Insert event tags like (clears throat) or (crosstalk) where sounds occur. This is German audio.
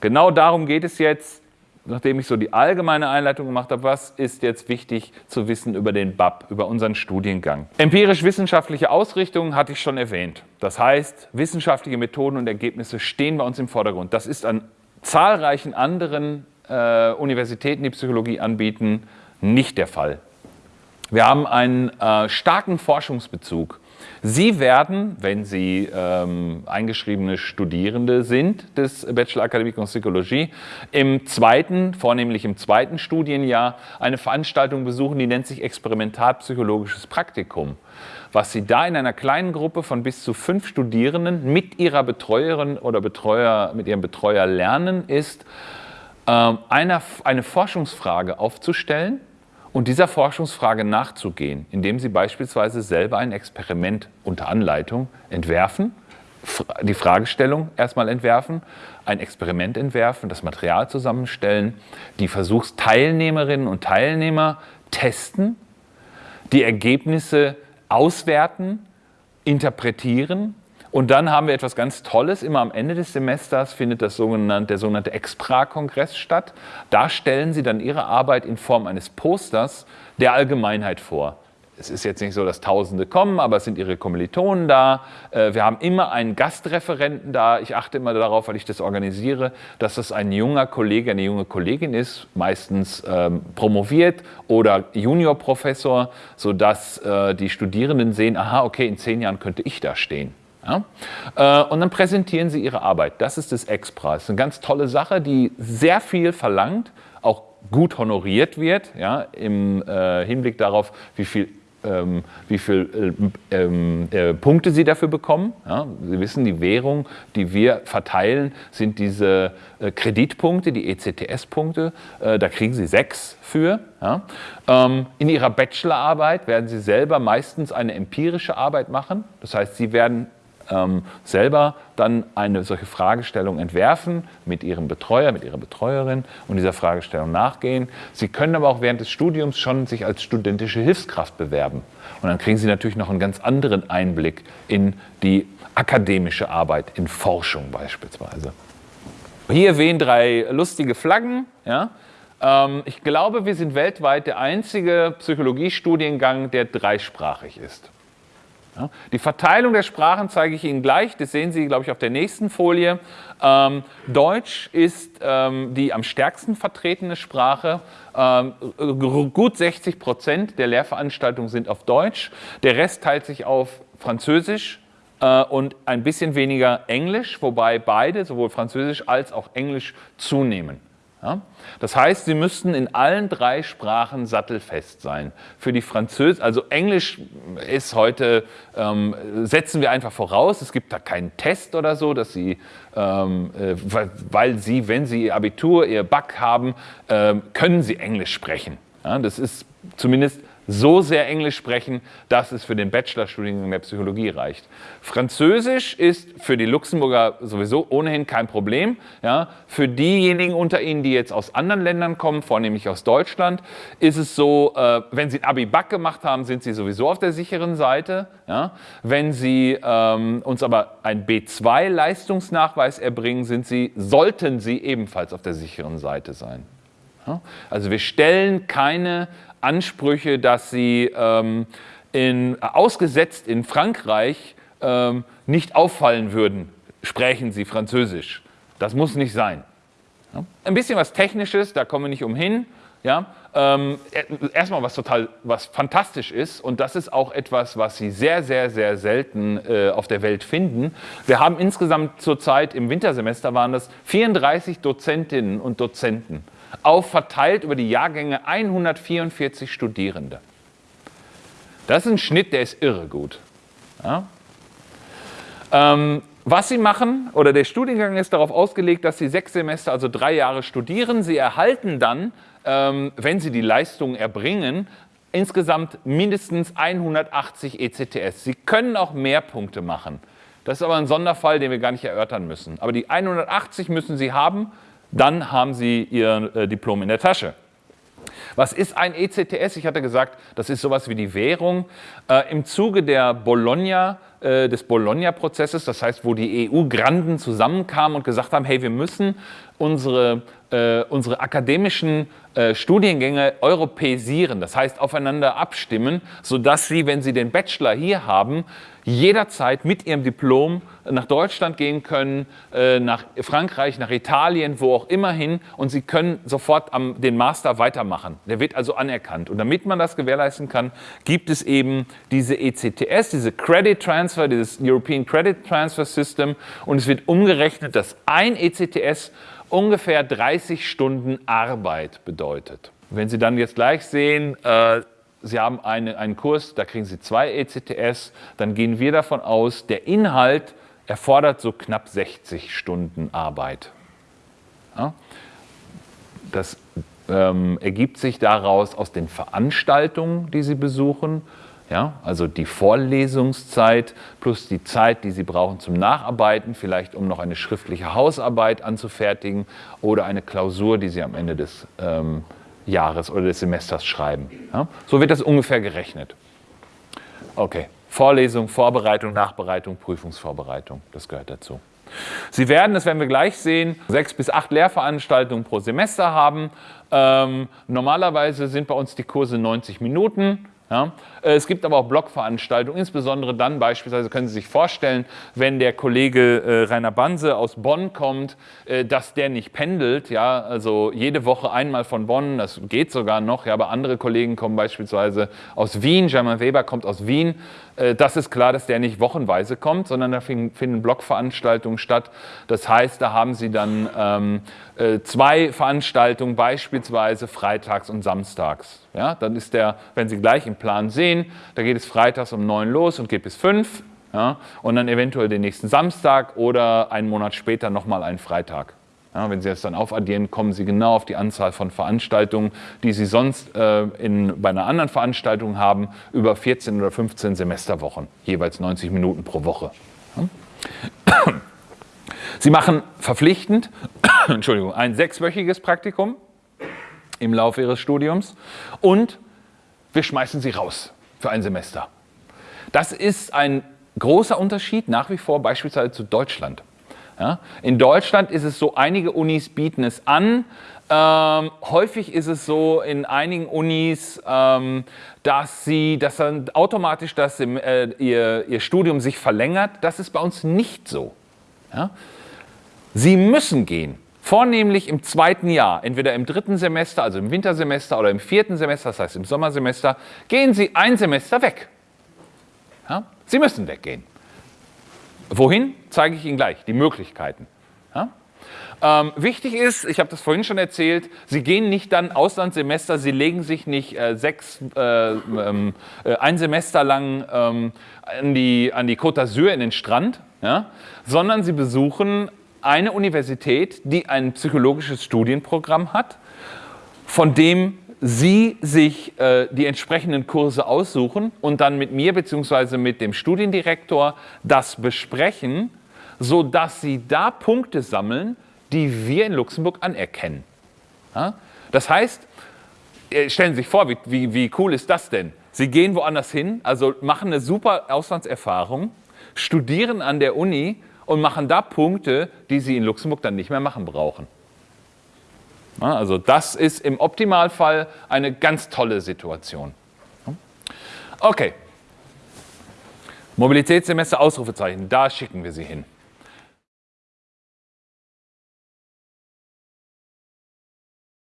Genau darum geht es jetzt, nachdem ich so die allgemeine Einleitung gemacht habe, was ist jetzt wichtig zu wissen über den BAP, über unseren Studiengang. Empirisch-wissenschaftliche Ausrichtung hatte ich schon erwähnt. Das heißt, wissenschaftliche Methoden und Ergebnisse stehen bei uns im Vordergrund. Das ist an zahlreichen anderen äh, Universitäten, die Psychologie anbieten, nicht der Fall. Wir haben einen äh, starken Forschungsbezug. Sie werden, wenn Sie ähm, eingeschriebene Studierende sind des Bachelor Academique en Psychologie, im zweiten, vornehmlich im zweiten Studienjahr eine Veranstaltung besuchen, die nennt sich Experimentalpsychologisches Praktikum. Was Sie da in einer kleinen Gruppe von bis zu fünf Studierenden mit ihrer Betreuerin oder Betreuer, mit ihrem Betreuer lernen, ist, äh, eine Forschungsfrage aufzustellen, und dieser Forschungsfrage nachzugehen, indem Sie beispielsweise selber ein Experiment unter Anleitung entwerfen, die Fragestellung erstmal entwerfen, ein Experiment entwerfen, das Material zusammenstellen, die Versuchsteilnehmerinnen und Teilnehmer testen, die Ergebnisse auswerten, interpretieren und dann haben wir etwas ganz Tolles. Immer am Ende des Semesters findet das sogenannte, der sogenannte Expra-Kongress statt. Da stellen Sie dann Ihre Arbeit in Form eines Posters der Allgemeinheit vor. Es ist jetzt nicht so, dass Tausende kommen, aber es sind Ihre Kommilitonen da. Äh, wir haben immer einen Gastreferenten da. Ich achte immer darauf, weil ich das organisiere, dass das ein junger Kollege, eine junge Kollegin ist, meistens ähm, promoviert oder Juniorprofessor, sodass äh, die Studierenden sehen, aha, okay, in zehn Jahren könnte ich da stehen. Ja? Äh, und dann präsentieren Sie Ihre Arbeit. Das ist das ist eine ganz tolle Sache, die sehr viel verlangt, auch gut honoriert wird, ja, im äh, Hinblick darauf, wie viel ähm, wie viele äh, ähm, äh, Punkte Sie dafür bekommen. Ja, Sie wissen, die Währung, die wir verteilen, sind diese äh, Kreditpunkte, die ECTS-Punkte. Äh, da kriegen Sie sechs für. Ja. Ähm, in Ihrer Bachelorarbeit werden Sie selber meistens eine empirische Arbeit machen. Das heißt, Sie werden ähm, selber dann eine solche Fragestellung entwerfen mit Ihrem Betreuer, mit Ihrer Betreuerin und dieser Fragestellung nachgehen. Sie können aber auch während des Studiums schon sich als studentische Hilfskraft bewerben. Und dann kriegen Sie natürlich noch einen ganz anderen Einblick in die akademische Arbeit, in Forschung beispielsweise. Hier wehen drei lustige Flaggen. Ja? Ähm, ich glaube, wir sind weltweit der einzige Psychologiestudiengang, der dreisprachig ist. Die Verteilung der Sprachen zeige ich Ihnen gleich, das sehen Sie, glaube ich, auf der nächsten Folie. Ähm, Deutsch ist ähm, die am stärksten vertretene Sprache. Ähm, gut 60 Prozent der Lehrveranstaltungen sind auf Deutsch. Der Rest teilt sich auf Französisch äh, und ein bisschen weniger Englisch, wobei beide, sowohl Französisch als auch Englisch, zunehmen. Ja? Das heißt, Sie müssten in allen drei Sprachen sattelfest sein. Für die Französisch, also Englisch ist heute, ähm, setzen wir einfach voraus, es gibt da keinen Test oder so, dass Sie, ähm, äh, weil Sie, wenn Sie Ihr Abitur, Ihr Back haben, äh, können Sie Englisch sprechen. Ja? Das ist zumindest so sehr Englisch sprechen, dass es für den Bachelorstudiengang der Psychologie reicht. Französisch ist für die Luxemburger sowieso ohnehin kein Problem. Ja, für diejenigen unter Ihnen, die jetzt aus anderen Ländern kommen, vornehmlich aus Deutschland, ist es so, äh, wenn Sie ein Abi-Back gemacht haben, sind Sie sowieso auf der sicheren Seite. Ja, wenn Sie ähm, uns aber ein B2-Leistungsnachweis erbringen, sind Sie, sollten Sie ebenfalls auf der sicheren Seite sein. Also wir stellen keine Ansprüche, dass sie ähm, in, ausgesetzt in Frankreich ähm, nicht auffallen würden, sprechen sie Französisch. Das muss nicht sein. Ja? Ein bisschen was Technisches, da kommen wir nicht umhin. Ja? Ähm, erstmal was total, was fantastisch ist und das ist auch etwas, was Sie sehr, sehr, sehr selten äh, auf der Welt finden. Wir haben insgesamt zurzeit im Wintersemester waren das 34 Dozentinnen und Dozenten auf verteilt über die Jahrgänge 144 Studierende. Das ist ein Schnitt, der ist irre gut. Ja? Ähm, was Sie machen, oder der Studiengang ist darauf ausgelegt, dass Sie sechs Semester, also drei Jahre studieren. Sie erhalten dann, ähm, wenn Sie die Leistungen erbringen, insgesamt mindestens 180 ECTS. Sie können auch mehr Punkte machen. Das ist aber ein Sonderfall, den wir gar nicht erörtern müssen. Aber die 180 müssen Sie haben, dann haben Sie Ihr äh, Diplom in der Tasche. Was ist ein ECTS? Ich hatte gesagt, das ist sowas wie die Währung. Äh, Im Zuge der Bologna, äh, des Bologna-Prozesses, das heißt, wo die EU-Granden zusammenkamen und gesagt haben, hey, wir müssen unsere, äh, unsere akademischen äh, Studiengänge europäisieren, das heißt aufeinander abstimmen, sodass sie, wenn sie den Bachelor hier haben, jederzeit mit ihrem Diplom nach Deutschland gehen können, äh, nach Frankreich, nach Italien, wo auch immer hin und sie können sofort am, den Master weitermachen. Der wird also anerkannt. Und damit man das gewährleisten kann, gibt es eben diese ECTS, diese Credit Transfer, dieses European Credit Transfer System und es wird umgerechnet, dass ein ECTS ungefähr 30 Stunden Arbeit bedeutet. Wenn Sie dann jetzt gleich sehen, äh, Sie haben eine, einen Kurs, da kriegen Sie zwei ECTS, dann gehen wir davon aus, der Inhalt erfordert so knapp 60 Stunden Arbeit. Ja? Das ähm, ergibt sich daraus aus den Veranstaltungen, die Sie besuchen, ja? also die Vorlesungszeit plus die Zeit, die Sie brauchen zum Nacharbeiten, vielleicht um noch eine schriftliche Hausarbeit anzufertigen oder eine Klausur, die Sie am Ende des ähm, Jahres oder des Semesters schreiben. Ja? So wird das ungefähr gerechnet. Okay, Vorlesung, Vorbereitung, Nachbereitung, Prüfungsvorbereitung, das gehört dazu. Sie werden, das werden wir gleich sehen, sechs bis acht Lehrveranstaltungen pro Semester haben. Ähm, normalerweise sind bei uns die Kurse 90 Minuten. Ja? Äh, es gibt aber auch Blogveranstaltungen, insbesondere dann beispielsweise können Sie sich vorstellen, wenn der Kollege äh, Rainer Banse aus Bonn kommt, äh, dass der nicht pendelt, ja, also jede Woche einmal von Bonn, das geht sogar noch, ja, aber andere Kollegen kommen beispielsweise aus Wien, German Weber kommt aus Wien, äh, das ist klar, dass der nicht wochenweise kommt, sondern da finden Blogveranstaltungen statt. Das heißt, da haben Sie dann ähm, äh, zwei Veranstaltungen, beispielsweise freitags und samstags. Ja, dann ist der, wenn Sie gleich im Plan sehen, da geht es freitags um neun los und geht bis fünf. Ja, und dann eventuell den nächsten Samstag oder einen Monat später nochmal einen Freitag. Ja, wenn Sie das dann aufaddieren, kommen Sie genau auf die Anzahl von Veranstaltungen, die Sie sonst äh, in, bei einer anderen Veranstaltung haben, über 14 oder 15 Semesterwochen, jeweils 90 Minuten pro Woche. Ja. (clears throat) Sie machen verpflichtend (clears throat) Entschuldigung, ein sechswöchiges Praktikum im Laufe Ihres Studiums und wir schmeißen Sie raus für ein Semester. Das ist ein großer Unterschied nach wie vor beispielsweise zu Deutschland. Ja? In Deutschland ist es so, einige Unis bieten es an. Ähm, häufig ist es so in einigen Unis, ähm, dass sie, dass dann automatisch das, äh, ihr, ihr Studium sich verlängert. Das ist bei uns nicht so. Ja? Sie müssen gehen, vornehmlich im zweiten Jahr, entweder im dritten Semester, also im Wintersemester oder im vierten Semester, das heißt im Sommersemester, gehen Sie ein Semester weg. Ja? Sie müssen weggehen. Wohin, zeige ich Ihnen gleich, die Möglichkeiten. Ja? Ähm, wichtig ist, ich habe das vorhin schon erzählt, Sie gehen nicht dann Auslandssemester, Sie legen sich nicht äh, sechs, äh, ähm, äh, ein Semester lang ähm, an, die, an die Côte d'Azur in den Strand, ja? sondern Sie besuchen eine Universität, die ein psychologisches Studienprogramm hat, von dem Sie sich äh, die entsprechenden Kurse aussuchen und dann mit mir bzw. mit dem Studiendirektor das besprechen, sodass Sie da Punkte sammeln, die wir in Luxemburg anerkennen. Ja? Das heißt, äh, stellen Sie sich vor, wie, wie, wie cool ist das denn? Sie gehen woanders hin, also machen eine super Auslandserfahrung, studieren an der Uni und machen da Punkte, die Sie in Luxemburg dann nicht mehr machen brauchen. Also das ist im Optimalfall eine ganz tolle Situation. Okay. Mobilitätssemester Ausrufezeichen, da schicken wir Sie hin.